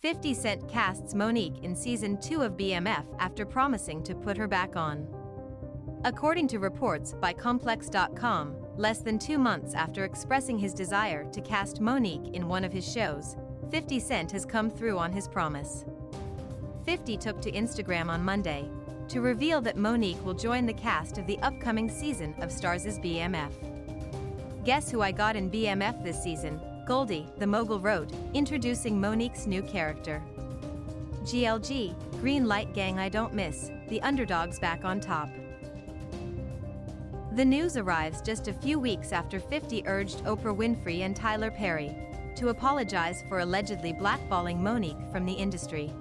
50 Cent casts Mo'Nique in season 2 of BMF after promising to put her back on. According to reports by Complex.com, less than two months after expressing his desire to cast Mo'Nique in one of his shows, 50 Cent has come through on his promise. 50 took to Instagram on Monday to reveal that Mo'Nique will join the cast of the upcoming season of Starz' BMF. Guess who I got in BMF this season? Goldie, the mogul wrote, introducing Mo'Nique's new character. GLG, Green Light Gang I don't miss, the underdogs back on top. The news arrives just a few weeks after 50 urged Oprah Winfrey and Tyler Perry to apologize for allegedly blackballing Mo'Nique from the industry.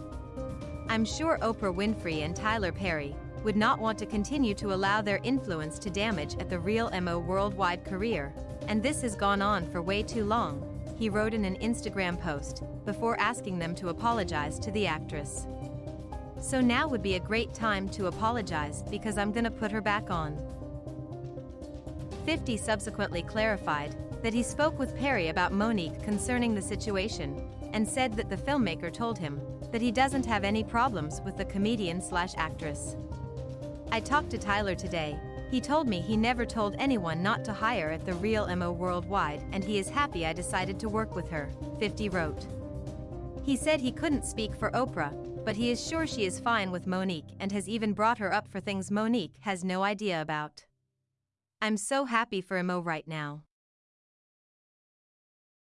I'm sure Oprah Winfrey and Tyler Perry would not want to continue to allow their influence to damage at the real MO worldwide career, and this has gone on for way too long, he wrote in an Instagram post, before asking them to apologize to the actress. So now would be a great time to apologize because I'm gonna put her back on. 50 subsequently clarified that he spoke with Perry about Mo'Nique concerning the situation and said that the filmmaker told him that he doesn't have any problems with the comedian slash actress. I talked to Tyler today he told me he never told anyone not to hire at the real MO worldwide and he is happy I decided to work with her, 50 wrote. He said he couldn't speak for Oprah, but he is sure she is fine with Mo'Nique and has even brought her up for things Mo'Nique has no idea about. I'm so happy for Mo right now.